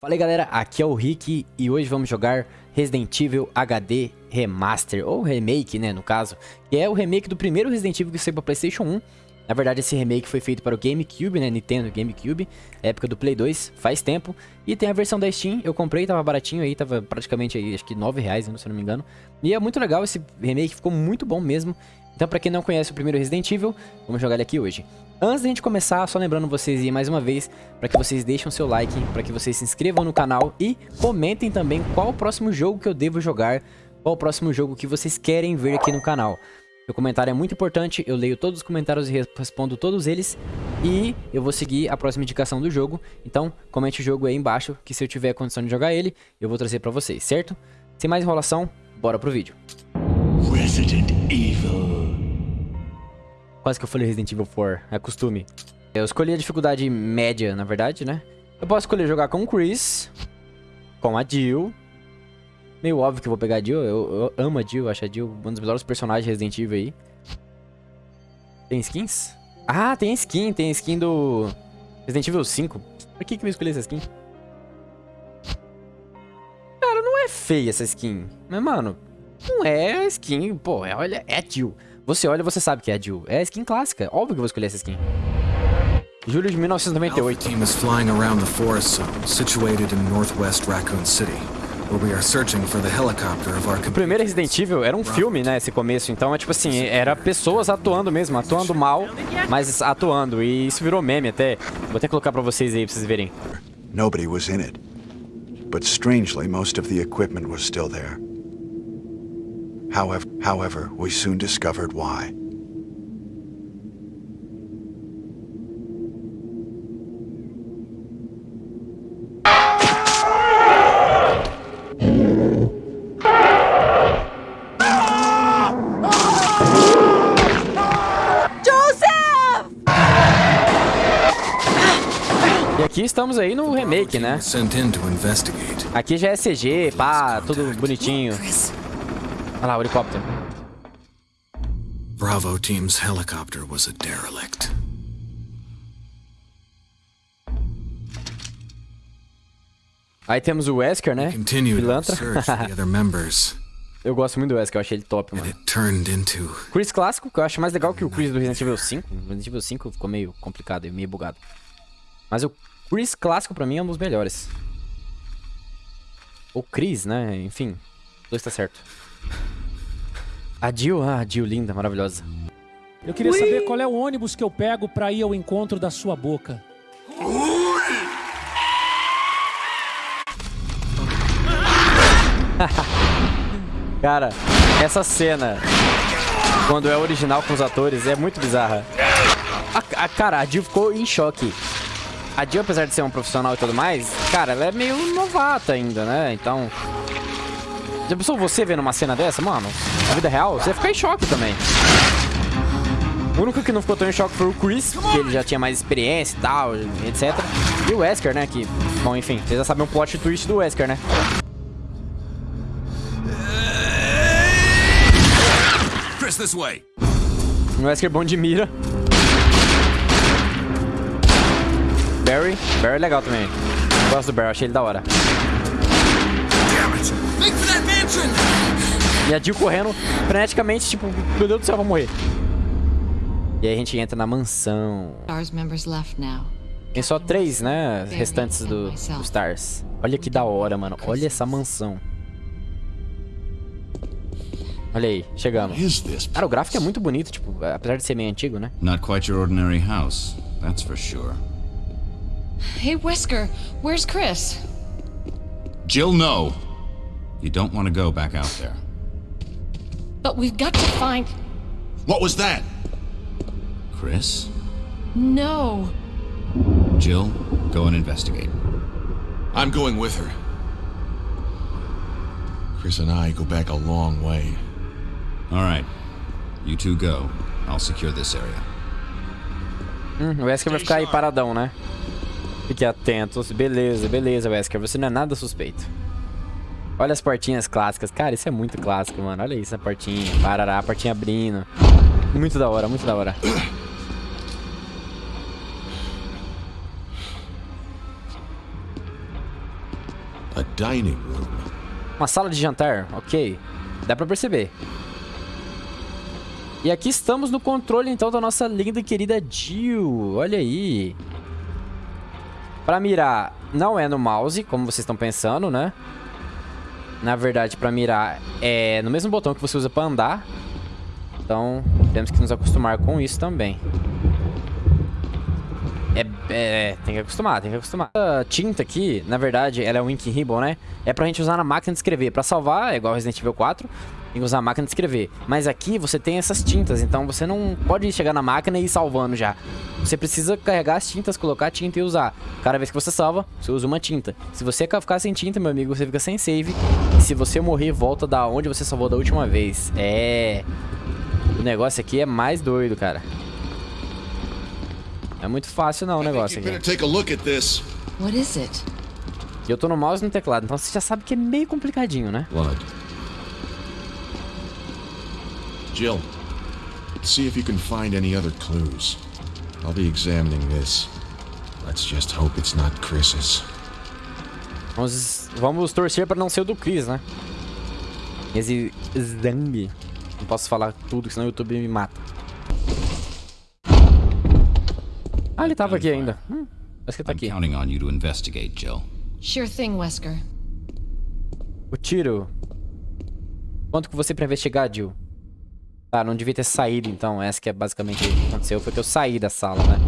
Fala aí galera, aqui é o Rick e hoje vamos jogar Resident Evil HD Remaster, ou Remake né, no caso, que é o remake do primeiro Resident Evil que saiu para Playstation 1. Na verdade esse remake foi feito para o GameCube, né, Nintendo GameCube, época do Play 2, faz tempo. E tem a versão da Steam, eu comprei, tava baratinho aí, tava praticamente aí, acho que 9 reais, se eu não me engano. E é muito legal esse remake, ficou muito bom mesmo. Então pra quem não conhece o primeiro Resident Evil, vamos jogar ele aqui hoje. Antes da gente começar, só lembrando vocês aí mais uma vez, para que vocês deixem o seu like, para que vocês se inscrevam no canal e comentem também qual o próximo jogo que eu devo jogar, qual o próximo jogo que vocês querem ver aqui no canal. Seu comentário é muito importante, eu leio todos os comentários e respondo todos eles e eu vou seguir a próxima indicação do jogo. Então, comente o jogo aí embaixo, que se eu tiver condição de jogar ele, eu vou trazer para vocês, certo? Sem mais enrolação, bora pro vídeo. Resident Quase que eu falei Resident Evil 4, é costume. Eu escolhi a dificuldade média, na verdade, né? Eu posso escolher jogar com o Chris, com a Jill. Meio óbvio que eu vou pegar a Jill, eu, eu amo a Jill, acho a Jill um dos melhores personagens de Resident Evil aí. Tem skins? Ah, tem skin, tem skin do Resident Evil 5. Por que que eu escolhi essa skin? Cara, não é feia essa skin. Mas, mano, não é skin, pô, é, olha, é a Jill. Você olha, você sabe que é a Jill. É a skin clássica. Óbvio que eu vou escolher essa skin. Julho de 1998. team is flying around the forest zone situated in northwest Raccoon City. O primeiro Resident Evil era um filme, né, esse começo, então é tipo assim, era pessoas atuando mesmo, atuando mal, mas atuando, e isso virou meme até. Vou até colocar pra vocês aí, pra vocês verem. Nobody was in it, but strangely most of the equipment was still there. However, however, we soon discovered why. E aqui estamos aí no remake, né? Aqui já é CG, pá, tudo bonitinho. Olha lá, o helicóptero. Bravo team's helicopter was a derelict. Aí temos o Wesker, né? Pilantra. eu gosto muito do Wesker, eu achei ele top, mano. Chris clássico, que eu acho mais legal que o Chris do Resident Evil 5. O Resident Evil 5 ficou meio complicado e meio bugado. Mas o Chris clássico pra mim é um dos melhores. Ou Chris, né? Enfim, dois tá certo. A Jill, ah, a Jill linda, maravilhosa. Eu queria Ui. saber qual é o ônibus que eu pego pra ir ao encontro da sua boca. Cara, essa cena, quando é original com os atores, é muito bizarra. A, a, cara, a Jill ficou em choque. A Jill, apesar de ser um profissional e tudo mais, cara, ela é meio novata ainda, né? Então, já pensou você vendo uma cena dessa, mano? Na vida real? Você ia ficar em choque também. O único que não ficou tão em choque foi o Chris, que ele já tinha mais experiência e tal, etc. E o Wesker, né, que... Bom, enfim, vocês já sabem o plot twist do Wesker, né? Chris, this way. O Wesker bom de mira. Barry. Barry é legal também. Gosto do Barry, achei ele da hora. E a Jill correndo freneticamente, tipo, meu Deus do céu, vou morrer. E aí a gente entra na mansão. Tem só três, né, restantes do, do Stars. Olha que da hora, mano. Olha essa mansão. Olha aí, chegamos. Cara, o gráfico é muito bonito, tipo, apesar de ser meio antigo, né? Not quite your ordinary house, that's for sure. Hey, Wesker, where's Chris? Jill, no. You don't want to go back out there. But we've got to find... What was that? Chris? No. Jill, go and investigate. I'm going with her. Chris and I go back a long way. All right. You two go. I'll secure this area. Hum, o Wesker vai ficar aí paradão, né? Fique atentos. Beleza, beleza, Wesker. Você não é nada suspeito. Olha as portinhas clássicas. Cara, isso é muito clássico, mano. Olha isso, a portinha. Parará, a portinha abrindo. Muito da hora, muito da hora. A dining room. Uma sala de jantar, ok. Dá pra perceber. E aqui estamos no controle, então, da nossa linda e querida Jill. Olha aí. Pra mirar, não é no mouse, como vocês estão pensando, né? Na verdade, pra mirar é no mesmo botão que você usa pra andar. Então, temos que nos acostumar com isso também. É, é, tem que acostumar, tem que acostumar. A tinta aqui, na verdade, ela é um Ink Ribbon, né? É pra gente usar na máquina de escrever. Pra salvar, é igual Resident Evil 4, tem que usar a máquina de escrever. Mas aqui você tem essas tintas, então você não pode chegar na máquina e ir salvando já. Você precisa carregar as tintas, colocar a tinta e usar. Cada vez que você salva, você usa uma tinta. Se você ficar sem tinta, meu amigo, você fica sem save. E se você morrer, volta da onde você salvou da última vez. É... O negócio aqui é mais doido, cara. É muito fácil não o negócio aqui. What is it? E eu tô no mouse e no teclado, então você já sabe que é meio complicadinho, né? Blood. Jill, see if you can find any other clues. I'll be examining this. Let's just hope it's not Chris's. Vamos, vamos torcer pra não ser o do Chris, né? Esse Zambi. Não posso falar tudo, senão o YouTube me mata. Ah, ele tava aqui ainda. Hum, acho que tá I'm aqui. counting on you to investigate, Jill. Sure thing, Wesker. O tiro. Quanto que você pra investigar, Jill? Tá, não devia ter saído, então. Essa que é basicamente o que aconteceu. Foi que eu saí da sala, né?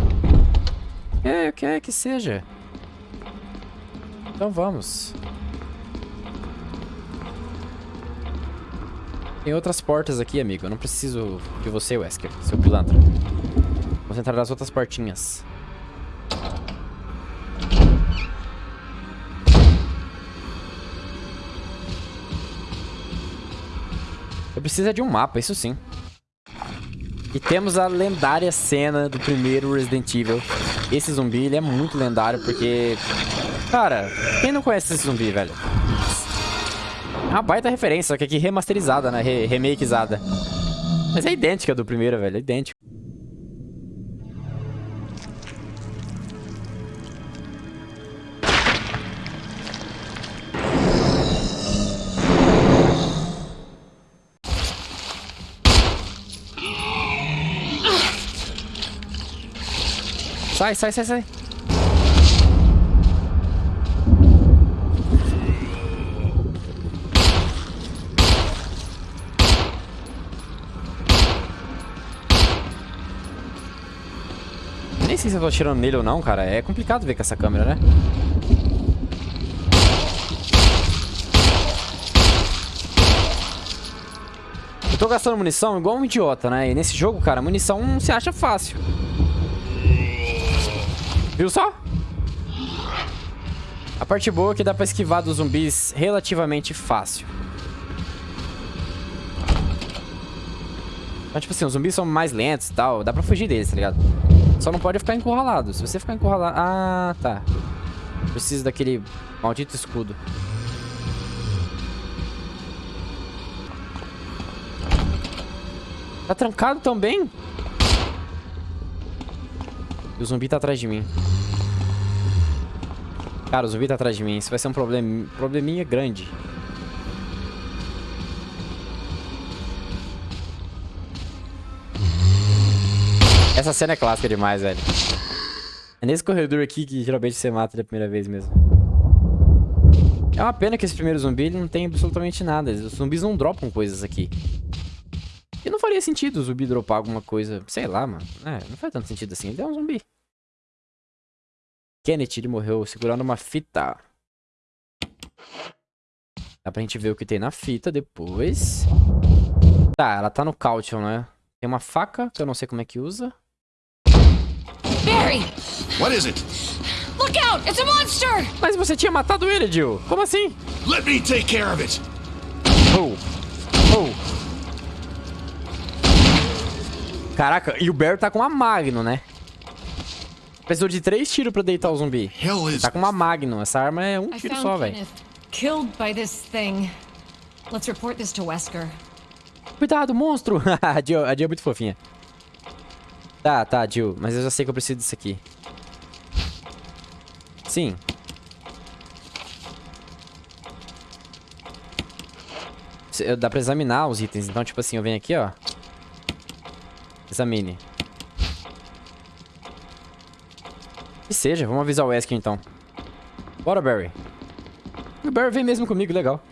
É, o que é que seja. Então vamos. Tem outras portas aqui, amigo. Eu não preciso de você, Wesker, seu pilantra. Vamos entrar nas outras portinhas. Eu preciso é de um mapa, isso sim. E temos a lendária cena do primeiro Resident Evil. Esse zumbi, ele é muito lendário porque... Cara, quem não conhece esse zumbi, velho? É uma baita referência, só que aqui remasterizada, né? Re remakeizada. Mas é idêntica do primeiro, velho. É idêntico. Sai, sai, sai, sai. Nem sei se eu tô atirando nele ou não, cara. É complicado ver com essa câmera, né? Eu tô gastando munição igual um idiota, né? E nesse jogo, cara, munição se acha fácil. Viu só? A parte boa é que dá pra esquivar dos zumbis relativamente fácil. Então, tipo assim, os zumbis são mais lentos e tal. Dá pra fugir deles, tá ligado? Só não pode ficar encurralado. Se você ficar encurralado... Ah, tá. Preciso daquele maldito escudo. Tá trancado também? E o zumbi tá atrás de mim. Cara, o zumbi tá atrás de mim. Isso vai ser um problem... probleminha grande. Essa cena é clássica demais, velho. É nesse corredor aqui que geralmente você mata da primeira vez mesmo. É uma pena que esse primeiro zumbi não tem absolutamente nada. Os zumbis não dropam coisas aqui. E não faria sentido o zumbi dropar alguma coisa. Sei lá, mano. É, não faz tanto sentido assim. Ele é um zumbi. Kenneth, ele morreu segurando uma fita. Dá pra gente ver o que tem na fita depois. Tá, ela tá no caution, né? Tem uma faca, que eu não sei como é que usa. Barry! What is it? Look out! It's a monster! Mas você tinha matado ele, Jill. Como assim? Let me take care of it. Oh. Oh. Caraca, e o Barry tá com uma Magno, né? Precisou de três tiros pra deitar o zumbi. Tá com uma Magnum. Essa arma é um tiro só, velho. Cuidado, monstro! a, Jill, a Jill é muito fofinha. Tá, tá, Jill. Mas eu já sei que eu preciso disso aqui. Sim. Dá pra examinar os itens. Então, tipo assim, eu venho aqui, ó. Examine. Que seja, vamos avisar o Wesker então. Bora, Barry. O Barry vem mesmo comigo, legal.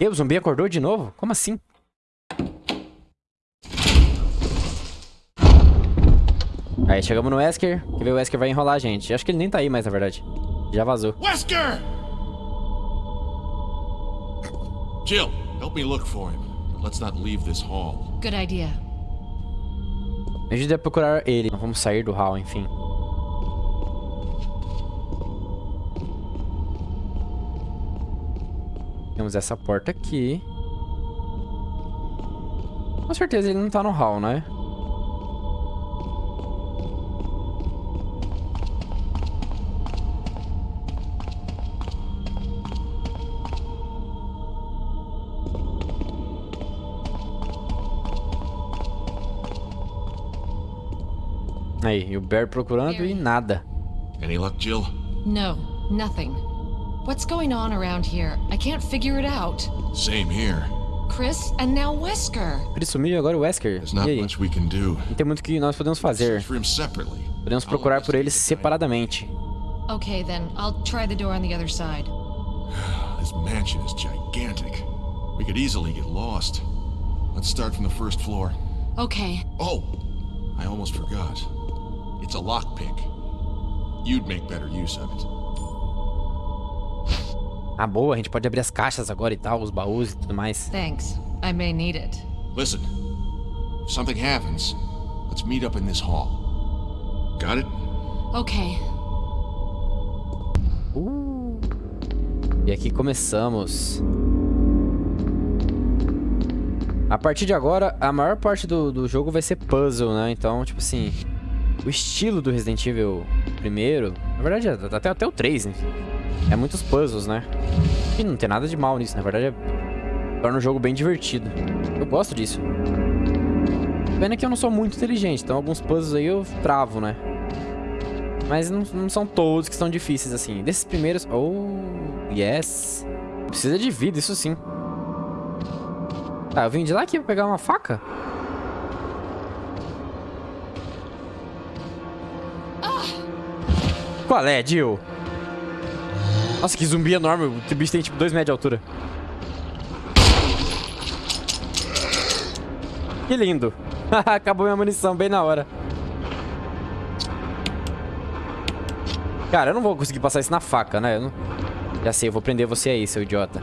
E o zumbi acordou de novo? Como assim? Aí, chegamos no Wesker. Que ver o Wesker vai enrolar a gente. Acho que ele nem tá aí mais, na verdade. Já vazou. Wesker! Jill, help me look for him. But let's not leave this hall. Good idea. Me ajude a procurar ele. Não vamos sair do hall, enfim. Temos essa porta aqui. Com certeza ele não tá no hall, né? Aí, e o Bear procurando e nada. Any luck, Jill? No, nothing. What's going on around here? I can't figure it out. Same here. Chris and now Wesker. Ele sumiu e agora o Wesker. There's E not aí? much we can do. Não tem muito que nós podemos fazer. Podemos procurar por eles separadamente. Okay, then I'll try the door on the other side. This mansion is gigantic. We could easily get lost. Let's start from the first floor. Okay. Oh, I almost forgot. It's a lockpick. You'd make better use of it. Ah, boa, a gente pode abrir as caixas agora e tal, os baús e tudo mais. Thanks. I may need it. Listen, if something happens, let's meet up in this hall. Got it? Okay. Uh. E aqui começamos. A partir de agora, a maior parte do, do jogo vai ser puzzle, né? Então, tipo assim, o estilo do Resident Evil primeiro, na verdade, é até, até o 3, né? É muitos puzzles, né? E não tem nada de mal nisso, na verdade, é, torna o jogo bem divertido. Eu gosto disso. Pena que eu não sou muito inteligente, então alguns puzzles aí eu travo, né? Mas não, não são todos que são difíceis, assim. Desses primeiros... Oh, yes. Precisa de vida, isso sim. Tá, eu vim de lá aqui pra pegar uma faca? Qual é, Jill? Nossa, que zumbi enorme. O bicho tem tipo 2 metros de altura. Que lindo. Acabou minha munição bem na hora. Cara, eu não vou conseguir passar isso na faca, né? Não... Já sei, eu vou prender você aí, seu idiota.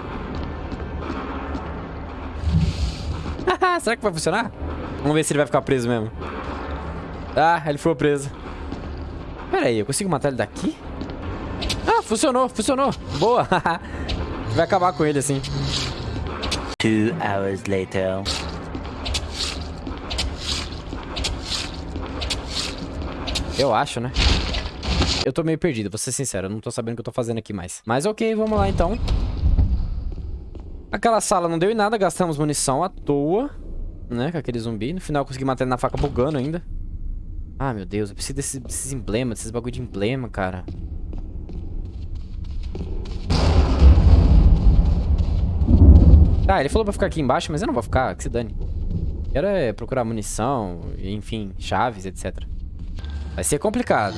Será que vai funcionar? Vamos ver se ele vai ficar preso mesmo. Ah, ele foi preso. Pera aí, eu consigo matar ele daqui? Ah, funcionou, funcionou. Boa. vai acabar com ele assim. Two hours later. Eu acho, né? Eu tô meio perdido, vou ser sincero. Eu não tô sabendo o que eu tô fazendo aqui mais. Mas ok, vamos lá então. Aquela sala não deu em nada, gastamos munição à toa. Né, com aquele zumbi. No final eu consegui matar ele na faca bugando ainda. Ah, meu Deus, eu preciso desses, emblemas, desses bagulho de emblema, cara. Tá, ele falou pra ficar aqui embaixo, mas eu não vou ficar, que se dane. Quero é procurar munição, enfim, chaves, etc. Vai ser complicado.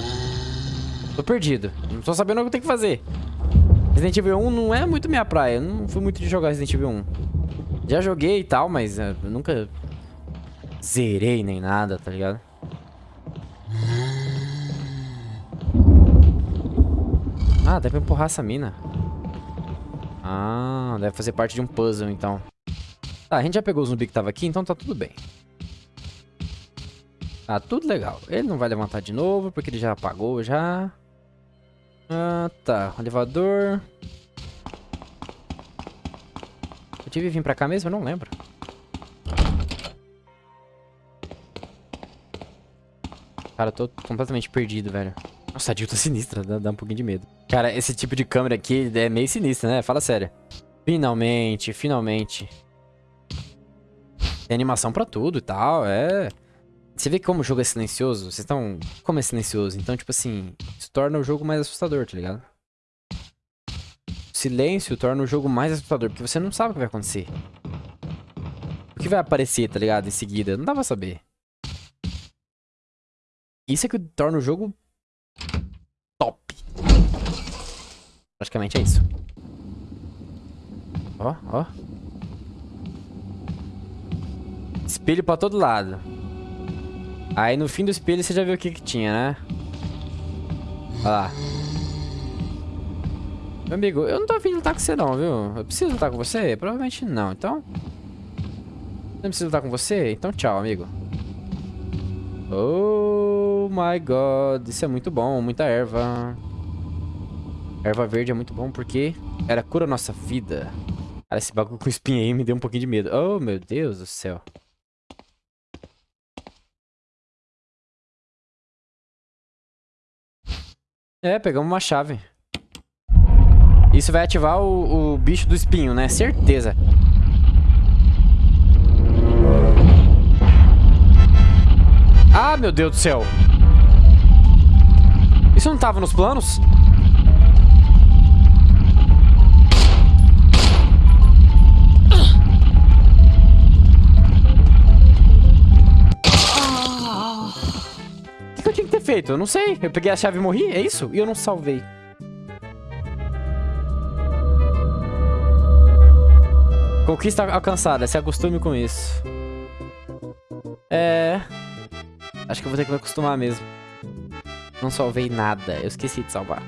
Tô perdido. Não tô sabendo o que eu tenho que fazer. Resident Evil 1 não é muito minha praia. Eu não fui muito de jogar Resident Evil 1. Já joguei e tal, mas eu nunca zerei nem nada, tá ligado? Ah, deve empurrar essa mina. Ah, deve fazer parte de um puzzle, então. Tá, a gente já pegou o zumbi que tava aqui, então tá tudo bem. Tá tudo legal. Ele não vai levantar de novo, porque ele já apagou já. Ah, tá. Elevador. Eu tive que vir pra cá mesmo? Eu não lembro. Cara, eu tô completamente perdido, velho. Nossa, a tá sinistra, dá, dá um pouquinho de medo. Cara, esse tipo de câmera aqui é meio sinistra, né? Fala sério. Finalmente, finalmente. Tem animação pra tudo e tal, é... Você vê como o jogo é silencioso? Vocês estão... Como é silencioso? Então, tipo assim, isso torna o jogo mais assustador, tá ligado? O silêncio torna o jogo mais assustador, porque você não sabe o que vai acontecer. O que vai aparecer, tá ligado? Em seguida. Não dá pra saber. Isso é que torna o jogo Praticamente é isso. Ó, ó. Espelho pra todo lado. Aí no fim do espelho você já viu o que que tinha, né? Olha lá. Meu amigo, eu não tô afim de lutar com você não, viu? Eu preciso lutar com você? Provavelmente não, então... Não preciso lutar com você? Então tchau, amigo. Oh my god, isso é muito bom, muita erva. Erva verde é muito bom porque ela cura a nossa vida. Cara, esse bagulho com espinha aí me deu um pouquinho de medo. Oh, meu Deus do céu. É, pegamos uma chave. Isso vai ativar o, o bicho do espinho, né? Certeza. Ah, meu Deus do céu. Isso não tava nos planos? Feito? Eu não sei. Eu peguei a chave e morri, é isso? E eu não salvei. Conquista alcançada, se acostume com isso. É... Acho que eu vou ter que me acostumar mesmo. Não salvei nada, eu esqueci de salvar.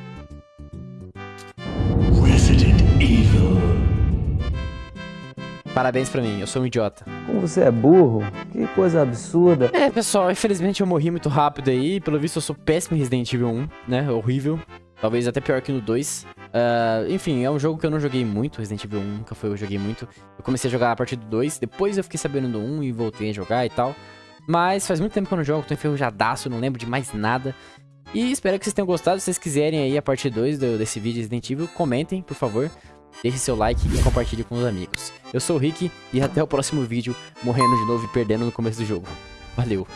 Parabéns pra mim, eu sou um idiota. Como você é burro? Que coisa absurda. É, pessoal, infelizmente eu morri muito rápido aí. Pelo visto eu sou péssimo em Resident Evil 1, né? Horrível. Talvez até pior que no 2. Uh, enfim, é um jogo que eu não joguei muito. Resident Evil 1 nunca foi eu joguei muito. Eu comecei a jogar a partir do 2. Depois eu fiquei sabendo do 1 e voltei a jogar e tal. Mas faz muito tempo que eu não jogo, tô enferrujadaço, não lembro de mais nada. E espero que vocês tenham gostado. Se vocês quiserem aí a parte 2 desse vídeo Resident Evil, comentem, por favor. Deixe seu like e compartilhe com os amigos. Eu sou o Rick e até o próximo vídeo, morrendo de novo e perdendo no começo do jogo. Valeu!